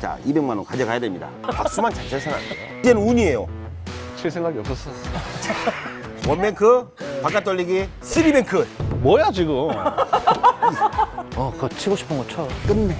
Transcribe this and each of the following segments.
자, 200만 원 가져가야 됩니다. 박수만 잘 쳐서는 안 돼요. 이제는 운이에요. 칠 생각이 없었어. one bank, 바깥 돌리기, three bank. 뭐야 지금? 어, 그거 치고 싶은 거 쳐. 끝내.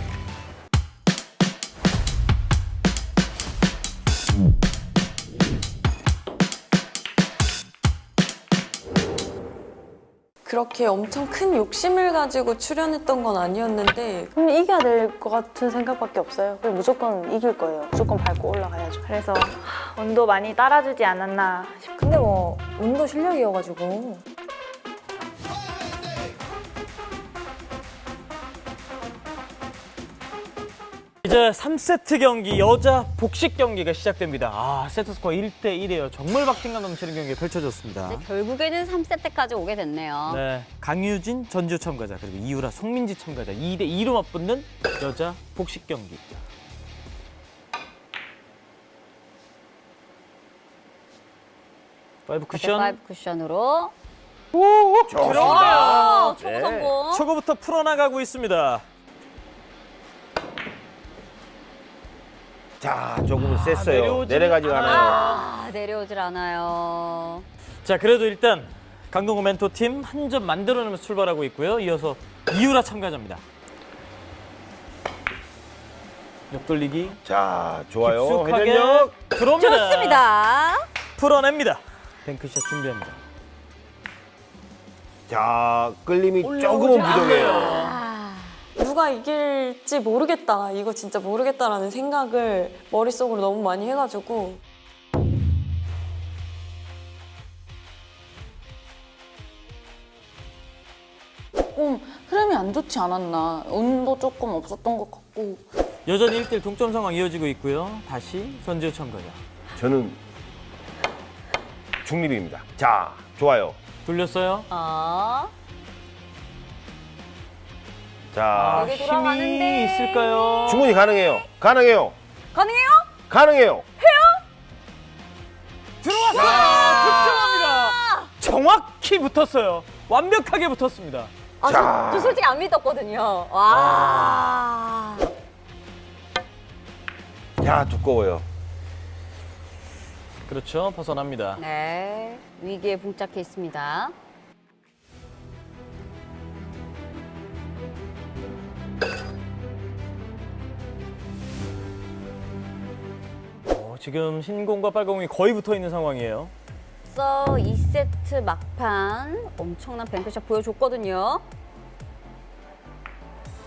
그렇게 엄청 큰 욕심을 가지고 출연했던 건 아니었는데 그럼 이겨야 될 것 같은 생각밖에 없어요. 그냥 무조건 이길 거예요. 무조건 밟고 올라가야죠. 그래서 하, 운도 많이 따라주지 않았나 싶 근데 뭐 운도 실력이어가지고 이제 3세트 경기 여자 복식 경기가 시작됩니다. 아, 세트 스코어 1대 1이에요. 정말 박진감 넘치는 경기가 펼쳐졌습니다. 결국에는 3세트까지 오게 됐네요. 네, 강유진 전지우 참가자 그리고 이유라 송민지 참가자 2대 2로 맞붙는 여자 복식 경기. five 쿠션 five 쿠션으로 들어오네요. 초구 성공. 초구부터 풀어나가고 있습니다. 자, 조금은 셌어요. 내려오지는 내려가지가 않아요. 아, 내려오질 않아요. 자, 그래도 일단 강동구 멘토 팀 한 점 만들어내면서 출발하고 있고요. 이어서 이유라 참가자입니다. 옆돌리기 자, 좋아요. 깊숙하게 회전력. 들어옵니다. 좋습니다. 풀어냅니다. 뱅크샷 준비합니다. 자, 끌림이 조금은. 부족해요. 누가 이길지 모르겠다 이거 진짜 모르겠다라는 생각을 머릿속으로 너무 많이 해가지고 조금 흐름이 안 좋지 않았나. 운도 조금 없었던 것 같고. 여전히 1대1 동점 상황 이어지고 있고요. 다시 전지우 참가자. 저는 중립입니다. 자, 좋아요. 돌렸어요. 어, 자, 힘이 돌아가는데. 있을까요? 충분히 가능해요. 가능해요. 가능해요? 가능해요. 들어왔어요. 득점합니다. 정확히 붙었어요. 완벽하게 붙었습니다. 아, 자. 저, 저 솔직히 안 믿었거든요. 와. 야, 두꺼워요. 그렇죠. 벗어납니다. 네, 위기에 봉착해 있습니다. 지금 흰공과 빨공이 거의 붙어 있는 상황이에요. 그래서 2세트 막판 엄청난 뱅크샷 보여줬거든요.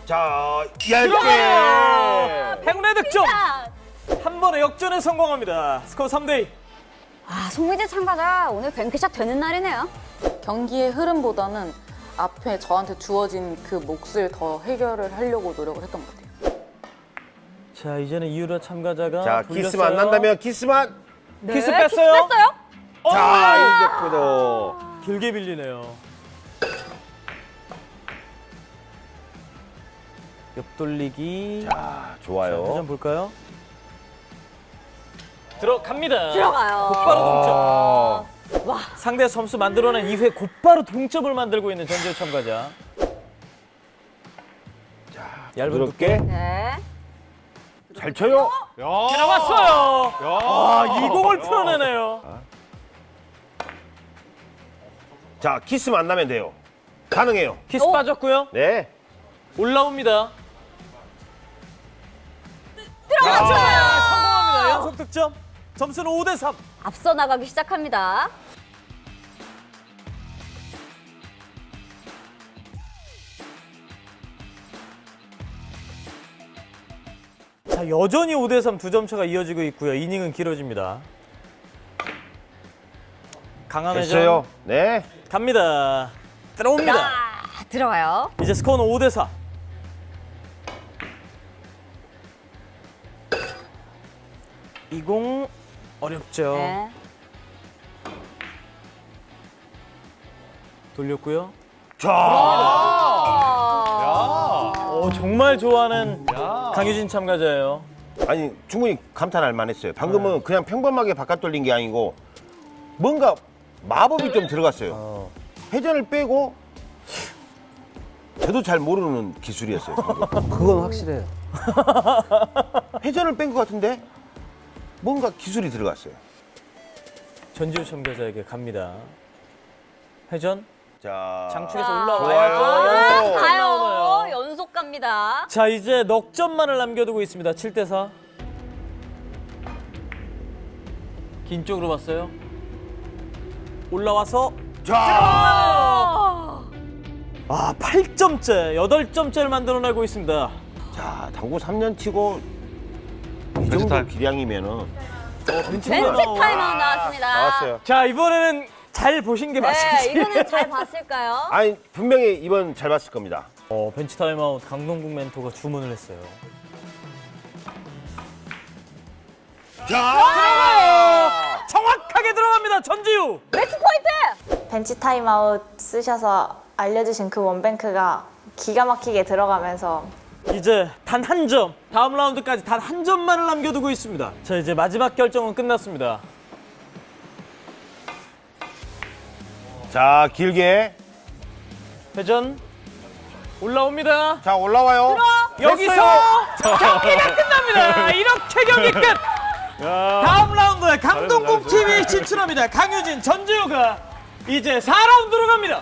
자! 얇게. 행운의 득점. 자, 한 번에 역전에 성공합니다. 스코어 3대 2. 아, 송민지 참가자 오늘 bank shot 되는 날이네요. 경기의 흐름보다는 앞에 저한테 주어진 그 몫을 더 해결을 하려고 노력을 했던 것 같아요. 자, 이제는 이유라 참가자가 자, 돌렸어요. 키스만 안 난다면 키스만. 키스 네, 뺐어요. 키스 뺐어요? 자, 이제부터. 길게 밀리네요. 옆돌리기. 자, 자, 좋아요. 회전 볼까요? 들어갑니다. 들어가요. 곧바로 동점. 상대 점수 만들어낸 이후에 곧바로 동점을 만들고 있는 전지우 참가자. 얇은 부드럽게. 두께. 네. 잘 쳐요. 나왔어요. 아, 이 공을 풀어내네요. 자, 키스만 안 나면 돼요. 가능해요. 키스 빠졌고요. 네. 올라옵니다. 들어갔어요. 성공합니다. 연속 득점. 점수는 5 대 3. 앞서 나가기 시작합니다. 여전히 5대 3 두 점 차가 이어지고 있고요. 이닝은 길어집니다. 강한 회전 됐어요. 네. 갑니다. 들어옵니다. 아, 들어가요. 이제 스코어는 5대 4. 이공 어렵죠. 네. 돌렸고요. 자, 어, 정말 좋아하는 강유진 참가자예요. 아니 충분히 감탄할 만했어요. 방금은 그냥 평범하게 바깥 돌린 게 아니고 뭔가 마법이 좀 들어갔어요. 회전을 빼고 저도 잘 모르는 기술이었어요. 그건 확실해요. 회전을 뺀 것 같은데 뭔가 기술이 들어갔어요. 전지우 참가자에게 갑니다. 회전. 자, 장축에서 자, 올라와야죠. 좋아요. 연속 가요. 올라오나요? 연속 갑니다. 자, 이제 넉 점만을 남겨두고 있습니다. 7대 4. 긴 쪽으로 봤어요. 올라와서 자, 아, 8점째, 8점째를 만들어내고 있습니다. 자, 당구 3년 치고 이 정도. 기량이면은 벤치 타임아웃 나왔습니다. 나왔어요. 자, 이번에는 잘 보신 게 네, 맞습니다. 이거는 잘 봤을까요? 아니 분명히 이번 잘 봤을 겁니다. 어, 벤치 타임아웃 강동국 멘토가 주문을 했어요. 자, 정확하게 들어갑니다. 전지우. 매치 포인트! 벤치 타임아웃 쓰셔서 알려주신 그 one bank가 기가 막히게 들어가면서 이제 단 한 점. 다음 라운드까지 단 한 점만을 남겨두고 있습니다. 자, 이제 마지막 결정은 끝났습니다. 자 길게 회전 올라옵니다. 자 올라와요. 여기서 경기가 끝납니다. 이렇게 경기 끝. 다음 라운드에 강동국 팀이 진출합니다. 강유진, 전지우가 이제 4라운드로 갑니다.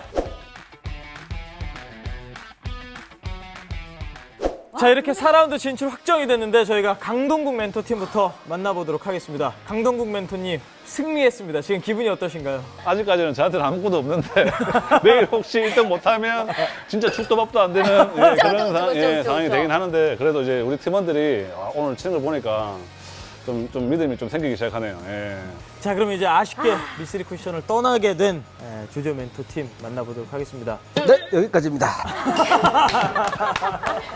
자 이렇게 4라운드 진출 확정이 됐는데 저희가 강동국 멘토 팀부터 만나보도록 하겠습니다. 강동국 멘토님 승리했습니다. 지금 기분이 어떠신가요? 아직까지는 저한테는 아무것도 없는데 내일 혹시 1등 못하면 진짜 죽도 밥도 안 되는 예, 그런 상, 그쵸, 예, 상황이. 되긴 하는데 그래도 이제 우리 팀원들이 아, 오늘 치는 걸 보니까 좀, 좀 믿음이 좀 생기기 시작하네요. 예. 자 그럼 이제 아쉽게 미스리 쿠션을 떠나게 된 에, 주조 멘토 팀 만나보도록 하겠습니다. 네, 여기까지입니다.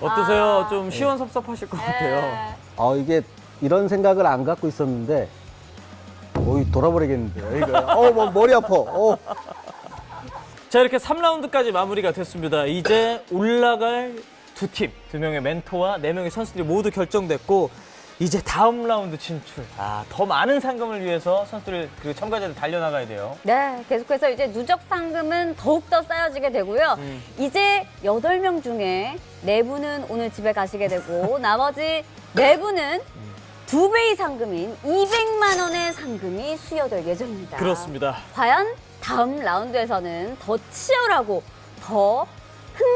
어떠세요? 좀 시원섭섭하실 것 같아요. 아, 이게 이런 생각을 안 갖고 있었는데, 어이, 돌아버리겠는데요. 이거. 어, 뭐, 머리 아파. 어. 자 이렇게 3라운드까지 마무리가 됐습니다. 이제 올라갈 두 팀, 두 명의 멘토와 네 명의 선수들이 모두 결정됐고 이제 다음 라운드 진출. 아, 더 많은 상금을 위해서 선수들 그리고 참가자들 달려나가야 돼요. 네, 계속해서 이제 누적 상금은 더욱더 쌓여지게 되고요. 음. 이제 여덟 명 중에 네분은 오늘 집에 가시게 되고 나머지 네분은 두 배의 상금인 200만 원의 상금이 수여될 예정입니다. 그렇습니다. 과연 다음 라운드에서는 더 치열하고 더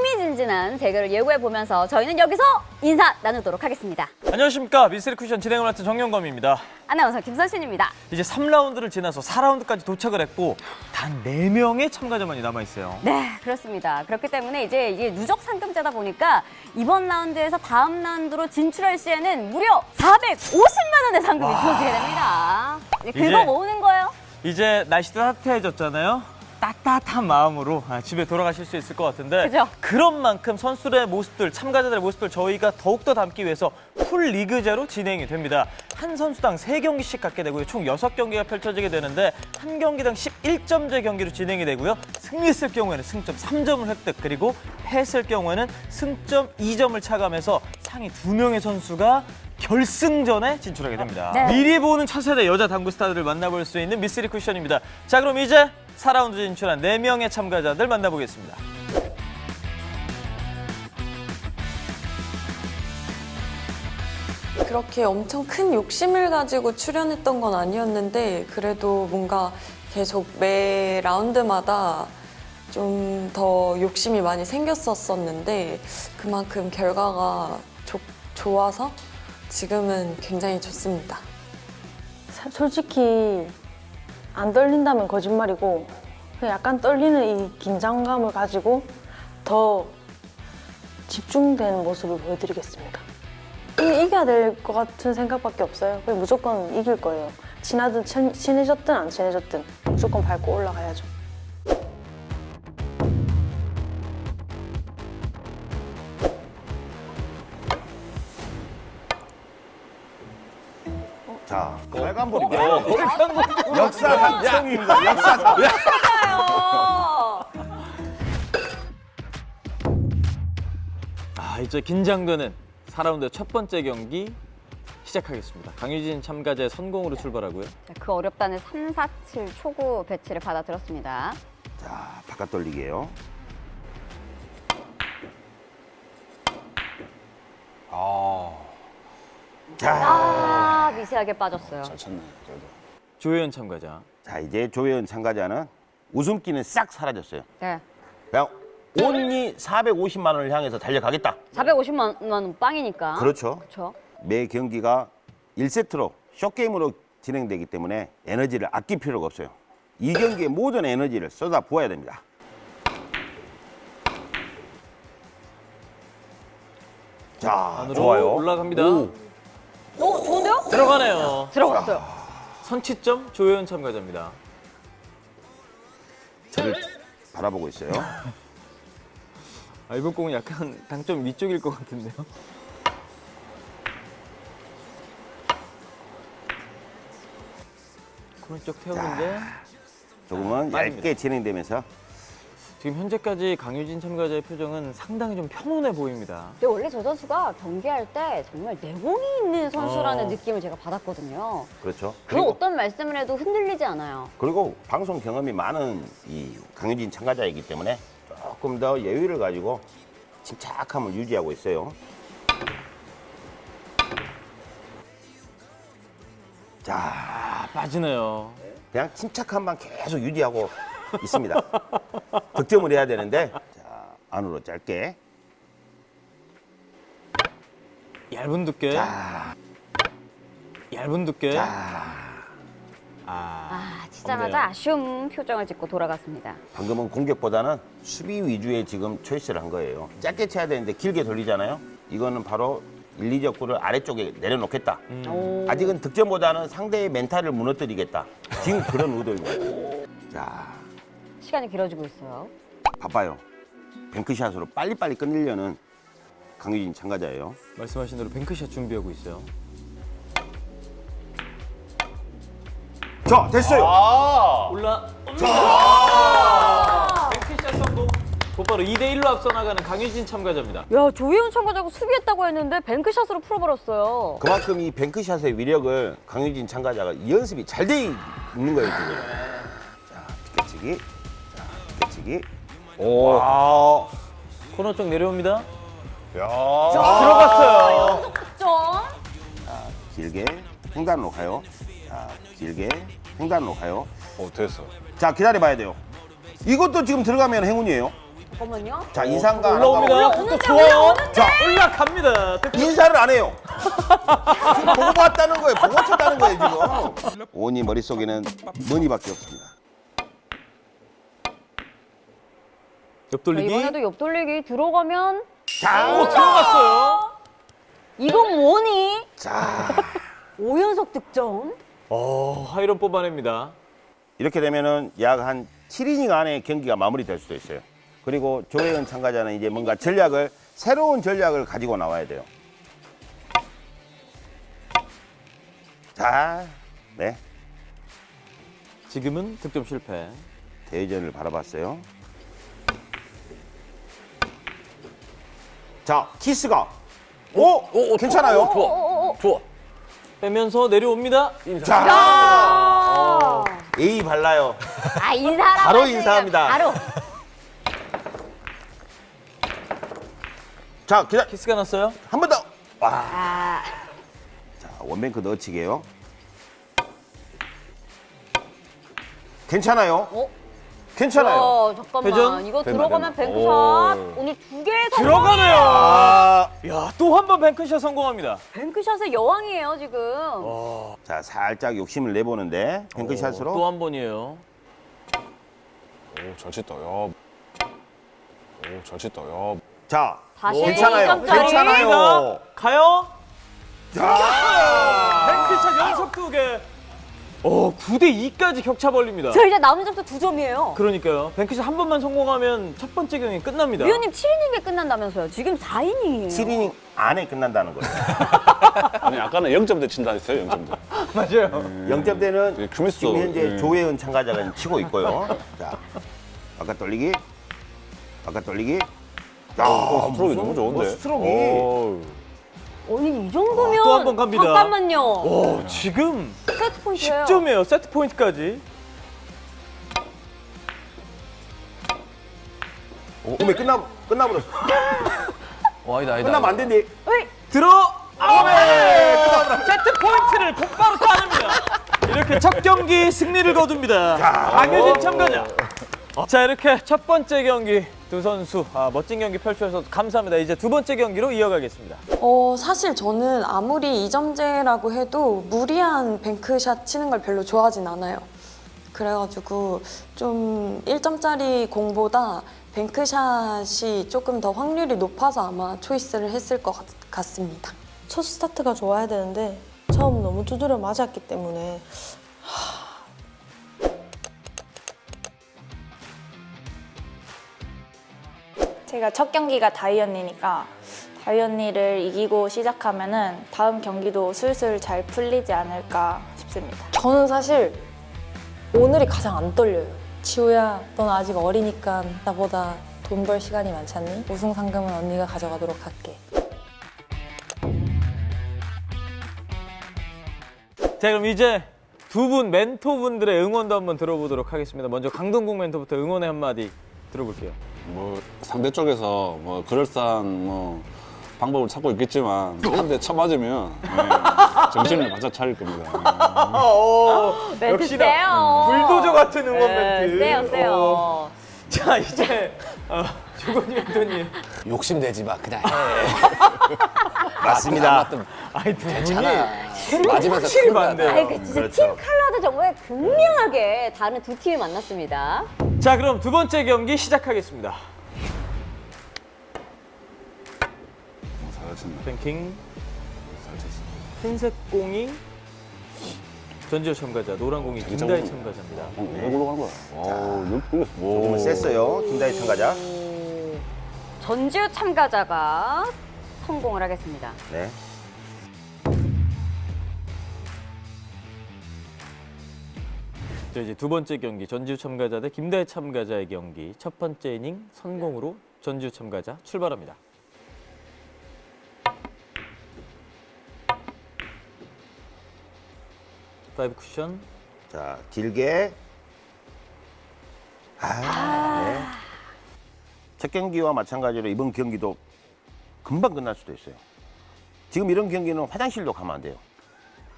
흥미진진한 대결을 예고해 보면서 저희는 여기서 인사 나누도록 하겠습니다. 안녕하십니까. 미스리 쿠션 진행을 맡은 정영검입니다. 아나운서 김선신입니다. 이제 3라운드를 지나서 4라운드까지 도착을 했고 단 4명의 참가자만이 남아있어요. 네, 그렇습니다. 그렇기 때문에 이제 이게 누적 상금제다 보니까 이번 라운드에서 다음 라운드로 진출할 시에는 무려 450만 원의 상금이 주어지게 됩니다. 이제 긁어 모으는 거예요. 이제 날씨도 따뜻해졌잖아요. 따뜻한 마음으로 아, 집에 돌아가실 수 있을 것 같은데 그죠? 런 만큼 선수들의 모습들, 참가자들의 모습들 저희가 더욱더 담기 위해서 풀 리그제로 진행이 됩니다. 한 선수당 세경기씩 갖게 되고요. 총 여섯 경기가 펼쳐지게 되는데 한 경기당 11점제 경기로 진행이 되고요. 승리했을 경우에는 승점 3점을 획득 그리고 패했을 경우에는 승점 2점을 차감해서 상위 두명의 선수가 결승전에 진출하게 됩니다. 네. 미리 보는 차세대 여자 당구 스타들을 만나볼 수 있는 미스리 쿠션입니다. 자, 그럼 이제 4라운드 진출한 4명의 참가자들 만나보겠습니다. 그렇게 엄청 큰 욕심을 가지고 출연했던 건 아니었는데 그래도 뭔가 계속 매 라운드마다 좀 더 욕심이 많이 생겼었었는데 그만큼 결과가 좋- 좋아서 지금은 굉장히 좋습니다. 사- 솔직히 안 떨린다면 거짓말이고 약간 떨리는 이 긴장감을 가지고 더 집중된 모습을 보여드리겠습니다. 이- 이겨야 될 것 같은 생각밖에 없어요. 그냥 무조건 이길 거예요. 친하든 친, 친해졌든 안 친해졌든 무조건 밟고 올라가야죠. 빨간불이고 역사 상청입니다. 역사 상. 아, 이제 긴장되는 4라운드 첫 번째 경기 시작하겠습니다. 강유진 참가자의 선공으로 출발하고요. 자, 그 어렵다는 3, 4, 7 초구 배치를 받아들었습니다. 자 바깥 돌리기예요. 아, 미세하게 빠졌어요. 잘 쳤네. 그래도. 조혜연 참가자. 자, 이제 조혜연 참가자는 웃음기는 싹 사라졌어요. 네. 그냥 온리 450만 원을 향해서 달려가겠다. 450만 원 빵이니까. 그렇죠. 그렇죠. 매 경기가 1세트로 쇼게임으로 진행되기 때문에 에너지를 아낄 필요가 없어요. 이 경기에 모든 에너지를 쏟아 부어야 됩니다. 자, 안으로 좋아요. 올라갑니다. 오, 오, 좋은데요? 들어가네요. 들어갔어요. 선취점 조혜연 참가자입니다. 저를 바라보고 있어요. 아, 이번 공은 약간 당점 위쪽일 것 같은데요. 오른쪽 태우는데 조금은. 얇게 진행되면서 지금 현재까지 강유진 참가자의 표정은 상당히 좀 평온해 보입니다. 근데 원래 저 선수가 경기할 때 정말 내공이 있는 선수라는 어. 느낌을 제가 받았거든요. 그렇죠. 그 어떤 말씀을 해도 흔들리지 않아요. 그리고 방송 경험이 많은 이 강유진 참가자이기 때문에 조금 더 여유를 가지고 침착함을 유지하고 있어요. 자, 아, 빠지네요. 그냥 침착함만 계속 유지하고 있습니다. 득점을 해야 되는데 자, 안으로 짧게. 얇은 두께. 자, 얇은 두께. 자. 아, 아, 치자마자. 아쉬운 표정을 짓고 돌아갔습니다. 방금은 공격보다는 수비 위주의 지금 초이스를 한 거예요. 짧게 쳐야 되는데 길게 돌리잖아요. 이거는 바로 1, 2적구를 아래쪽에 내려놓겠다. 오. 아직은 득점보다는 상대의 멘탈을 무너뜨리겠다. 지금 그런 의도입니다. 자, 시간이 길어지고 있어요. 바빠요. 뱅크샷으로 빨리빨리 끝내려는 강유진 참가자예요. 말씀하신 대로 뱅크샷 준비하고 있어요. 자, 됐어요. 올라. 옵니다. 뱅크샷 성공. 곧바로 2대 1로 앞서 나가는 강유진 참가자입니다. 야, 조희훈 참가자가 수비했다고 했는데 뱅크샷으로 풀어버렸어요. 그만큼 이 뱅크샷의 위력을 강유진 참가자가 연습이 잘 돼 있는 거예요, 지금. 자, 피켓치기. 자, 피켓치기. 오. 와. 코너 쪽 내려옵니다. 야. 들어갔어요. 점. 길게 횡단으로 가요. 자, 길게 횡단으로 가요. 어, 됐어. 자, 기다려 봐야 돼요. 이것도 지금 들어가면 행운이에요. 잠깐만요. 자, 이상가 올라옵니다. 올라오는데, 또 좋아요. 자, 올라갑니다. 인사를 안 해요. 보고 봤다는 거예요. 보고 쳤다는 거예요, 지금. 오니 머릿속에는 머니밖에 없습니다. 옆 자, 돌리기. 이번에도 옆돌리기 들어가면 자, 오, 들어갔어요. 이건 뭐니? 자. 5연속 득점. 어, 하이런 뽑아냅니다. 이렇게 되면은 약 한 7이닝 안에 경기가 마무리될 수도 있어요. 그리고 조혜연 참가자는 이제 뭔가 전략을 새로운 전략을 가지고 나와야 돼요. 자, 네 지금은 득점 실패. 대전을 바라봤어요. 자, 키스가 오, 괜찮아요. 어, 좋아. 빼면서 내려옵니다. 자, 아, A 발라요. 아 인사하라고 바로 인사합니다. 바로. 자, 기다 키스가 났어요. 한 번 더. 와, 아, 자, 원뱅크 넣어치게요. 괜찮아요. 어? 괜찮아요. 어, 잠깐만. 회전? 이거 된다, 들어가면 된다. 뱅크샷. 오. 오늘 두 개 성공. 들어가네요. 아, 야, 또 한 번 뱅크샷 성공합니다. 뱅크샷의 여왕이에요 지금. 자, 살짝 욕심을 내보는데 뱅크샷으로 또 한 번이에요. 오, 잘 쳤다. 야. 오, 잘 쳤다. 야. 자, 다시 괜찮아요. 2점짜리. 괜찮아요. 가요. 자, 뱅크샷 연속 두 개. 어, 9대 2까지 격차 벌립니다. 저 이제 남은 점수 두 점이에요. 그러니까요. 뱅크샷 한 번만 성공하면 첫 번째 경기 끝납니다. 위원님 7이닝에 끝난다면서요. 지금 4이닝이에요. 7이닝 안에 끝난다는 거예요. 아니, 아까는 0점대 친다 했어요, 0점대. 맞아요. 0점대는 예, 큐미스 지금 현재 예. 조혜은 참가자가 치고 있고요. 자, 바깥 돌리기, 바깥 돌리기. 야, 어, 스트로크 너무 좋은데. 뭐 스트로크. 오. 아니 이 정도면 아, 또한 번 갑니다. 잠깐만요. 오, 지금 세트 포인트예요. 10점이에요. 세트 포인트까지. 오메 끝나 끝나버렸어. 와, 아니다, 끝나면 안 된대. 들어 아웃! 세트 포인트를 곧바로 따냅니다. 이렇게 첫 경기 승리를 거둡니다. 강효진 참가자. 자 이렇게 첫 번째 경기 두 선수 아, 멋진 경기 펼쳐주셔서 감사합니다. 이제 두 번째 경기로 이어가겠습니다. 어, 사실 저는 아무리 이점제라고 해도 무리한 뱅크샷 치는 걸 별로 좋아하진 않아요. 그래가지고 좀 1점짜리 공보다 뱅크샷이 조금 더 확률이 높아서 아마 초이스를 했을 것 같, 같습니다. 첫 스타트가 좋아야 되는데 처음 너무 두드려 맞았기 때문에 제가 첫 경기가 다이 언니니까 다이 언니를 이기고 시작하면 은 다음 경기도 슬슬 잘 풀리지 않을까 싶습니다. 저는 사실 오늘이 가장 안 떨려요. 지호야, 넌 아직 어리니까 나보다 돈 벌 시간이 많잖니? 우승 상금은 언니가 가져가도록 할게. 자 그럼 이제 두 분 멘토분들의 응원도 한번 들어보도록 하겠습니다. 먼저 강동국 멘토부터 응원의 한마디 들어볼게요. 뭐 상대 쪽에서 뭐 그럴싸한 뭐 방법을 찾고 있겠지만 한 대 쳐맞으면 예, 정신을 바짝 차릴 겁니다. 멘트 역시나 세요. 불도저 같은 응원 네, 멘트. 세요, 세요. 어. 자 이제 어, 조건희 멘토님. 욕심내지 마 그냥 해. 맞습니다. 아이 두 분이 괜찮아. 맞으면서 확실히. 반대요. 아이, 그 진짜 그렇죠. 팀 컬러도 정말 극명하게 다른 두 팀이 만났습니다. 자 그럼 두 번째 경기 시작하겠습니다. 뱅킹 흰색 공이 전지현 참가자, 노란 공이 김다희 참가자입니다. 어, 왜 굴러간 거야? 어, 오, 조금은 셌어요. 김다희 참가자. 전지우 참가자가 성공을 하겠습니다. 네. 자 이제 두 번째 경기 전지우 참가자 대 김다희 참가자의 경기 첫 번째 이닝 선공으로 전지우 참가자 출발합니다. five 쿠션 자, 길게. 아, 네. 첫 경기와 마찬가지로 이번 경기도 금방 끝날 수도 있어요. 지금 이런 경기는 화장실도 가면 안 돼요.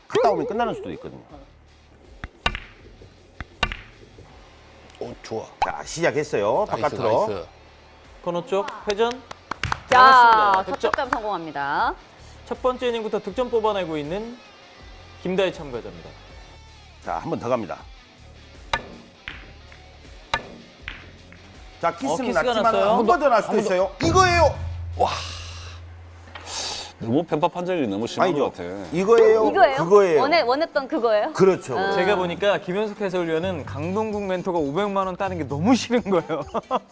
갔다 오면 끝나는 수도 있거든요. 오 좋아. 자, 시작했어요. nice, 바깥으로. nice. 코너 쪽 회전 자. 득점 성공합니다. 첫 번째 이닝부터 득점 뽑아내고 있는 김다희 참가자입니다. 자, 한 번 더 갑니다. 자, 키스는 어, 키스가 났지만. 한 번 더 날 수도 있어요. 이거예요. 너무 편파 판정이 너무 심한 아니죠. 것 같아. 이거예요. 이거예요? 그거예요. 원해, 원했던 그거예요? 그렇죠. 아. 제가 보니까 김현석 해설위원은 강동국 멘토가 500만 원 따는 게 너무 싫은 거예요.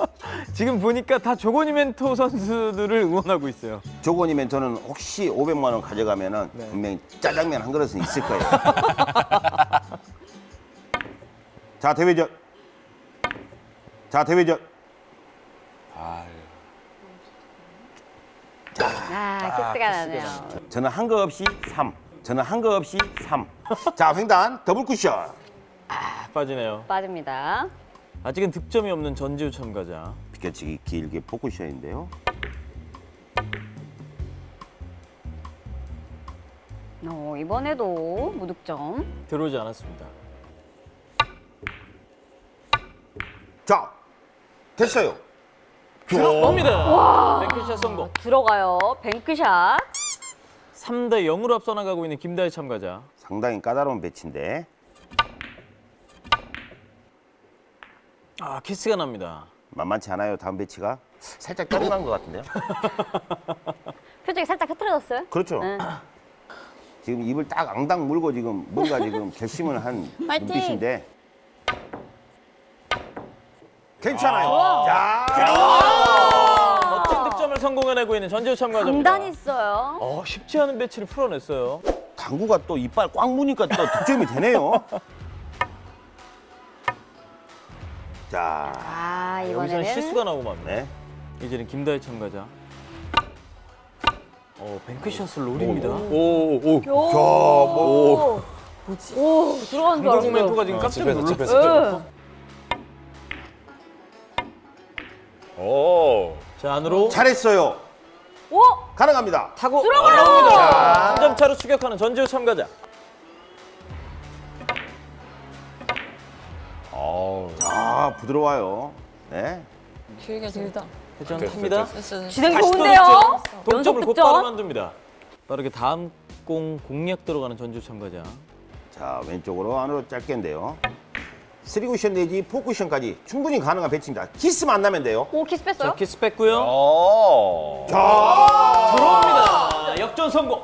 지금 보니까 다 조건희 멘토 선수들을 응원하고 있어요. 조건희 멘토는 혹시 500만 원 가져가면은 네. 분명히 짜장면 한 그릇은 있을 거예요. 자, 대회전. 자, 대회전. 아, 아, 키스가 나네요. 저는 한 거 없이 3. 저는 한 거 없이 3. 자, 횡단 더블 쿠션. 아, 빠지네요. 빠집니다. 아직은 득점이 없는 전지우 참가자. 비껴치기 길게 포쿠션인데요. 어, 이번에도 무득점. 들어오지 않았습니다. 자, 됐어요. 들어옵니다. 뱅크샷 성공. 들어가요. 뱅크샷. 3대 0으로 앞서 나가고 있는 김다희 참가자. 상당히 까다로운 배치인데. 아, 키스가 납니다. 만만치 않아요, 다음 배치가. 살짝 떨어난 것 같은데요. 표정이 살짝 흐트러졌어요? 그렇죠. 네. 지금 입을 딱 앙당 물고 지금 뭔가 지금 결심을 한! 눈빛인데. 괜찮아요. 자, 멋진 득점을 성공해내고 있는 전지우 참가자입니다. 강단이 있어요. 어, 쉽지 않은 배치를 풀어냈어요. 당구가 또 이빨 꽉 무니까 또 득점이 되네요. 자, 아, 여기서는 이번에는 실수가 나고 맙니다. 네. 이제는 김다희 참가자. 어, 뱅크샷을 노립니다. 오, 오. 오, 들어간 줄 알았어요. 멘토가 지금 깜짝 집에서, 놀랐어요. 오. 자, 안으로. 잘했어요. 오! 가능합니다. 타고 올라옵니다. 한점 차로 추격하는 전지우 참가자. 아, 부드러워요. 네. 길게 길다. 회전합니다. 진행 좋은데요? 동점을 곧바로 득점. 만듭니다. 빠르게 다음 공 공략 들어가는 전지우 참가자. 자, 왼쪽으로 안으로 짧게인데요. 3쿠션 내지 4쿠션까지 충분히 가능한 배치입니다. 키스만 안 나면 돼요. 오, 키스 뺐어요? 자, 키스 뺐고요. 어. 들어옵니다. 역전 성공.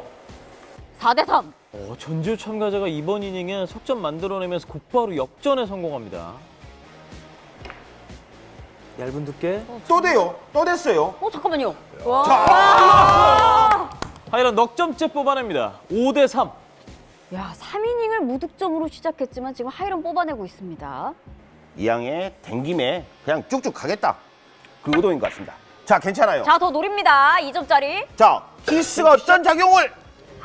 4대 3. 어, 전지우 참가자가 이번 이닝에 석점 만들어내면서 곧바로 역전에 성공합니다. 얇은 두께. 또 돼요. 또 됐어요. 어, 잠깐만요. 하이런 넉 점째 뽑아냅니다. 5대 3. 야, 3 이닝을 무득점으로 시작했지만 지금 하이런 뽑아내고 있습니다. 이양의 댕김에 그냥 쭉쭉 가겠다. 그 의도인 것 같습니다. 자, 괜찮아요. 자, 더 노립니다. 2점짜리. 자, 키스가 어떤 작용을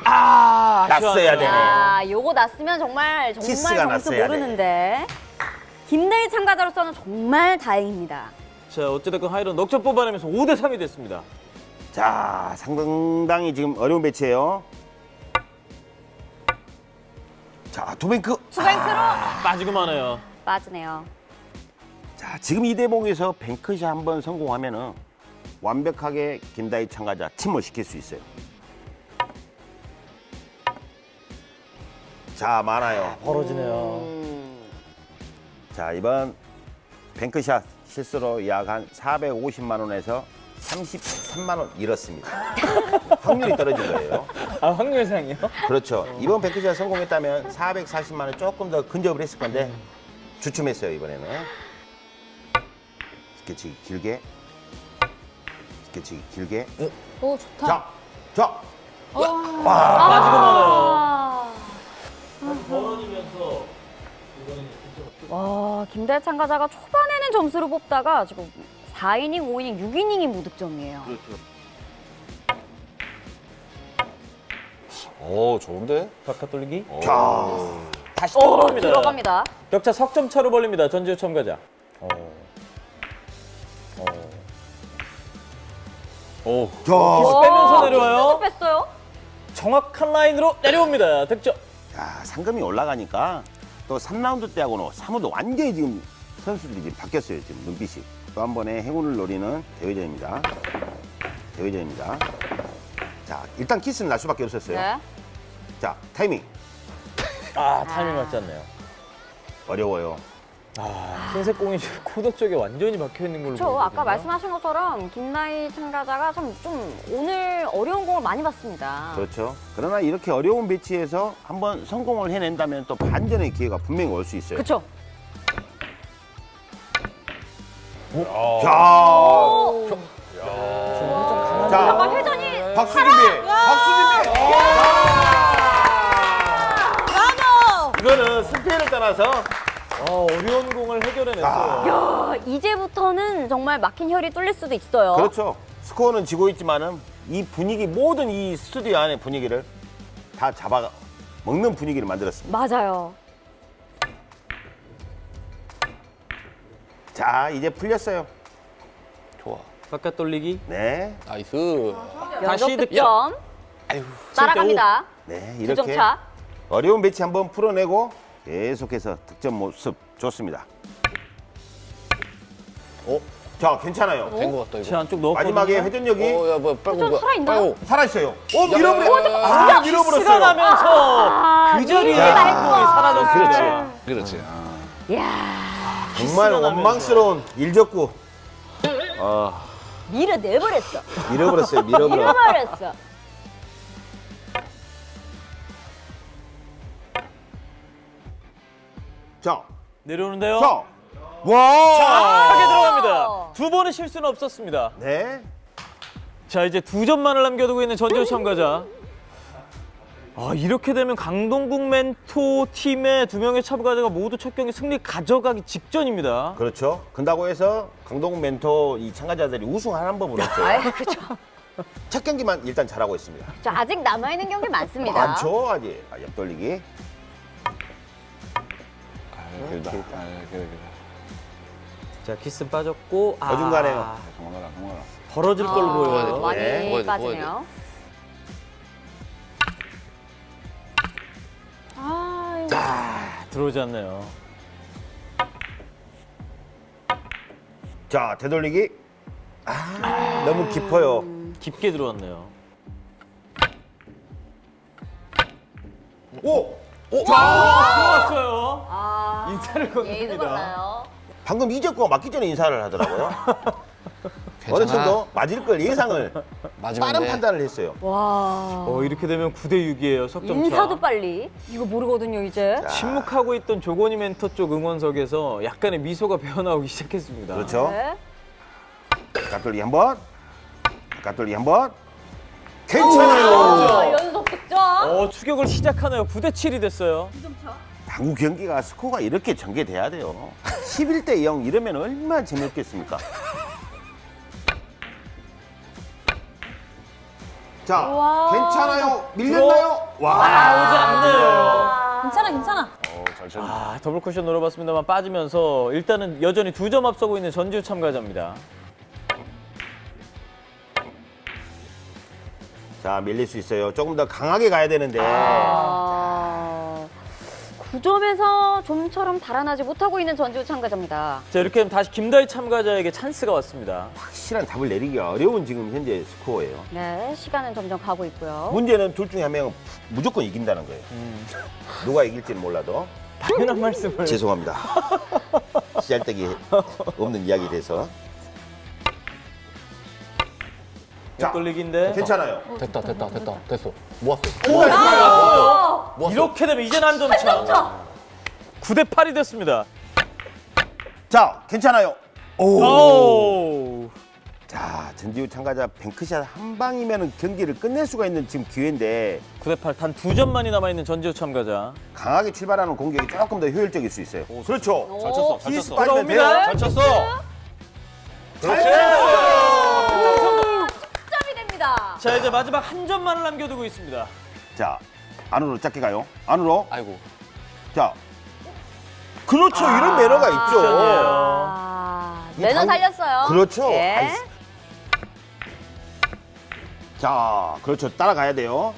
아, 났어야 되네. 야, 요거 났으면 정말 정말 점수 모르는데. 김대희 참가자로서는 정말 다행입니다. 자, 어찌됐건 하이런 넉점 뽑아내면서 5대 3이 됐습니다. 자, 상당히 지금 어려운 배치예요. 자, 두뱅크. 투뱅크로 빠지고 마네요. 빠지네요. 자, 지금 이 대목에서 뱅크샷 한 번 성공하면 은 완벽하게 김다희 참가자 침몰 시킬 수 있어요. 자, 많아요. 벌어지네요. 자, 이번 bank shot 실수로 약 한 450만 원에서 33만 원 잃었습니다. 확률이 떨어진 거예요. 아, 확률상이요? 그렇죠. 이번 bank shot 성공했다면 440만 원 조금 더 근접을 했을 건데 주춤했어요, 이번에는. 스케치 길게. 스케치 길게. 오 좋다. 자, 자. 빠지고 마네요. 와, 김대희 참가자가 초반에는 점수를 뽑다가 지금 4이닝, 5이닝, 6이닝이 무득점이에요. 오, 좋은데? 바깥 돌리기. 자. 다시 오, 들어갑니다. 들어갑니다. 격차 석점 차로 벌립니다. 전지우 참가자. 오. 자. 키스 빼면서 와, 내려와요. 뺐어요. 정확한 라인으로 내려옵니다. 득점. 야, 상금이 올라가니까 또 3라운드 때하고는 사무도 완전히 지금 선수들이 지금 바뀌었어요. 지금 눈빛이. 또 한 번의 행운을 노리는 대회전입니다. 대회전입니다. 자, 일단 키스는 날 수밖에 없었어요. 네. 자, 타이밍. 아, 타이밍 맞지 않네요. 어려워요. 아, 흰색 공이 코너 쪽에 완전히 박혀 있는 걸로 그렇죠. 아까 말씀하신 것처럼 김나희 참가자가 좀, 좀 오늘 어려운 공을 많이 봤습니다. 그렇죠. 그러나 이렇게 어려운 배치에서 한번 성공을 해낸다면 또 반전의 기회가 분명히 올 수 있어요. 그렇죠. 자, 자, 잠깐 회전이 박수 준비, 박수 준비. 이거는 승패를 떠나서 어, 어려운 공을 해결해냈어요. 야, 이제부터는 정말 막힌 혈이 뚫릴 수도 있어요. 그렇죠. 스코어는 지고 있지만은 이 분위기 모든 이 스튜디오 안의 분위기를 다 잡아 먹는 분위기를 만들었습니다. 맞아요. 자, 이제 풀렸어요. 좋아. 바깥 돌리기. 네, nice. 다시 득점. 따라갑니다. 네 이렇게 차. 어려운 배치 한번 풀어내고 계속해서 득점 모습 좋습니다. 어, 자, 괜찮아요. 된거 같다, 제 이거. 안쪽 넣었거든요. 마지막에 회전력이 어, 야, 뭐, 빨고. 좀 뭐야. 살아있나요? 살아있어요. 어, 야. 야, 야, 야. 아, 시간 밀어버렸어요. 나면서 그 자리에 야. 공이 사라졌어요. 그렇지. 그렇지. 아. 이야, 정말 원망스러운 일적구. 밀어내버렸어. 밀어버렸어요, 밀어버려. 밀어버렸어. 자, 내려오는데요. 자, 와. 하게 들어갑니다. 두 번의 실수는 없었습니다. 네. 자 이제 두 점만을 남겨두고 있는 전지우 참가자. 아 이렇게 되면 강동국 멘토 팀의 두 명의 참가자가 모두 첫 경기 승리 가져가기 직전입니다. 그렇죠. 근다고 해서 강동국 멘토 이 참가자들이 우승하는 법은 없어요. 그렇죠. 첫 경기만 일단 잘하고 있습니다. 저 아직 남아있는 경기 많습니다. 많죠, 아직. 아, 옆돌리기. 아, 길다. 아, 그래, 그래. 자 키스 빠졌고 아, 어중간해요. 그만하라, 그만하라. 벌어질 걸로 어, 보여요. 많이 네. 빠지네요. 들어오지 않네요. 자, 되돌리기. 아, 너무 깊어요. 깊게 들어왔네요. 오! 들어왔어요. 아, 인사를 건넵니다. 방금 이적구가 맞기 전에 인사를 하더라고요. 어느 정도 맞을 걸 예상을 빠른 돼. 판단을 했어요. 와. 어, 이렇게 되면 9대 6이에요. 석점차. 인사도 빨리. 이거 모르거든요, 이제. 침묵하고 있던 조건이 멘토 쪽 응원석에서 약간의 미소가 배어나오기 시작했습니다. 그렇죠. 네. 가돌리 한 번. 가돌리 한 번. 괜찮아요. 자, 연속 득점. 어, 추격을 시작하네요. 9대 7이 됐어요. 당구 경기가 스코어가 이렇게 전개돼야 돼요. 11대 0 이러면 얼마나 재밌겠습니까? 자, 우와. 괜찮아요. 밀렸나요? 와. 나오지 않네요. 괜찮아, 괜찮아. 어, 잘 쳤네. 아, 더블 쿠션 노려봤습니다만 빠지면서 일단은 여전히 두 점 앞서고 있는 전지우 참가자입니다. 자, 밀릴 수 있어요. 조금 더 강하게 가야 되는데. 아, 9점에서 좀처럼 달아나지 못하고 있는 전지우 참가자입니다. 자, 이렇게 되면 다시 김다희 참가자에게 찬스가 왔습니다. 확실한 답을 내리기가 어려운 지금 현재 스코어예요. 네, 시간은 점점 가고 있고요. 문제는 둘 중에 한 명은 무조건 이긴다는 거예요. 누가 이길지는 몰라도. 당연한 말씀을. 죄송합니다. 씨알데기 없는 이야기 돼서. 자, 돌리기인데. 괜찮아요. 됐다, 됐다, 됐다, 됐어. 모았어. 모았어. 이렇게 되면 이제는 한점 차. 9대 8이 됐습니다. 자, 괜찮아요. 오. 오. 자, 전지우 참가자 뱅크샷 한 방이면 경기를 끝낼 수가 있는 지금 기회인데 9대 8, 단 두 점만이 남아있는 전지우 참가자. 강하게 출발하는 공격이 조금 더 효율적일 수 있어요. 그렇죠. 잘 쳤어, 잘 쳤어. 돼요. 올라옵니다. 잘 쳤어. 됩니다. 자, 이제 마지막 한 점만을 남겨두고 있습니다. 자, 안으로 짧게 가요. 안으로. 아이고. 자. 그렇죠. 이런 매너가 있죠. 아, 이 매너 당- 살렸어요. 그렇죠. 예. 자, 그렇죠. 따라가야 돼요.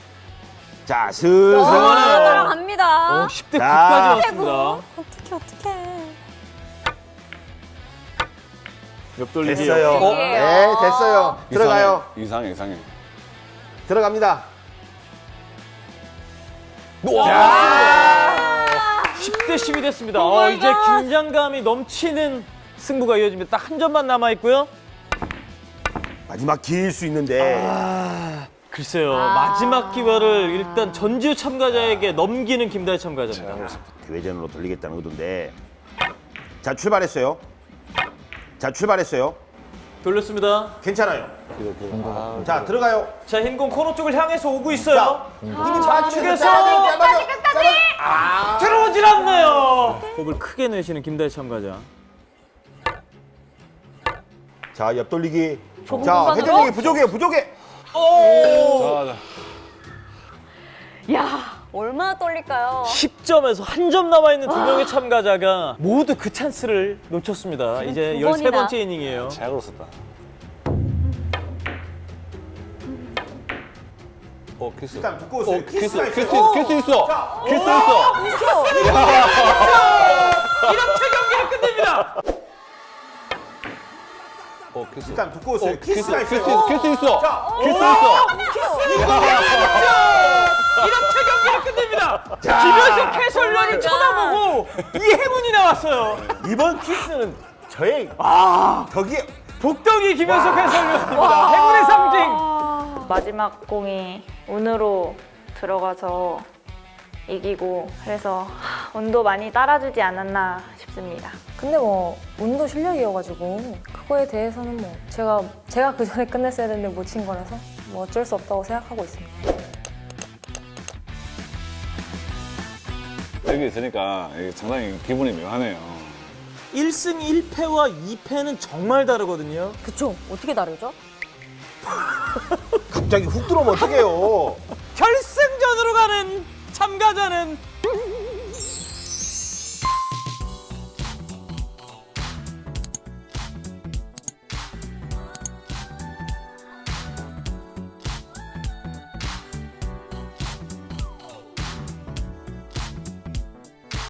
자, 슬슬. 아, 따라갑니다. 오, 10대 자. 9까지 왔습니다. 어떡해, 어떡해. 옆돌리기. 됐어요. 어? 네, 됐어요. 들어가요. 이상해, 이상해. 들어갑니다. 10대 10이 됐습니다. 어, 이제 긴장감이 넘치는 승부가 이어집니다. 딱 한 점만 남아 있고요. 마지막 길수 있는데. 글쎄요. 아. 마지막 기회를 일단 전지우 참가자에게 넘기는 김다희 참가자입니다. 대회전으로 돌리겠다는 의도인데. 자, 출발했어요. 자, 출발했어요. 돌렸습니다. 괜찮아요. 자, 들어가요. 자, 흰공 코너 쪽을 향해서 오고 있어요. 힘이 좌측에서 끝까지, 끝까지! 들어오질 않네요. 호흡을 크게 내쉬는 김다희 참가자. 자, 옆 돌리기. 좁은 자? 회전력이 부족해요, 부족해. 오! 자, 자. 야, 얼마나 떨릴까요? 10점에서 한 점 남아 있는 두 명의 참가자가 모두 그 찬스를 놓쳤습니다. 이제 두 13번째 번이나. 이닝이에요. 제약으로 썼다. 어, 키스. 일단 붙고 오세요. 어, 키스, 키스가 키스, 있어요. 키스 있어. 키스 있어. 이렇게 경기를 끝냅니다. 어, 키스. 일단. 어, 키스, 키스, 있어요. 키스 있어. 자, 키스 있어. 이렇게 경기를 끝냅니다. 김현석 해설위원이 쳐다보고 이 행운이 나왔어요. 이번 키스는 저의 아, 덕이 복덩이 김현석 해설위원입니다. 행운의 상징. 마지막 공이 운으로 들어가서 이기고 그래서 하, 운도 많이 따라주지 않았나 싶습니다. 근데 뭐 운도 실력이어가지고 그거에 대해서는 뭐 제가 제가 그 전에 끝냈어야 되는데 못 친 거라서 뭐 어쩔 수 없다고 생각하고 있습니다. 여기 있으니까 상당히 기분이 묘하네요. 1승 1패와 2패는 정말 다르거든요. 그쵸? 어떻게 다르죠? 갑자기 훅 들어오면 어떡해요. 결승전으로 가는 참가자는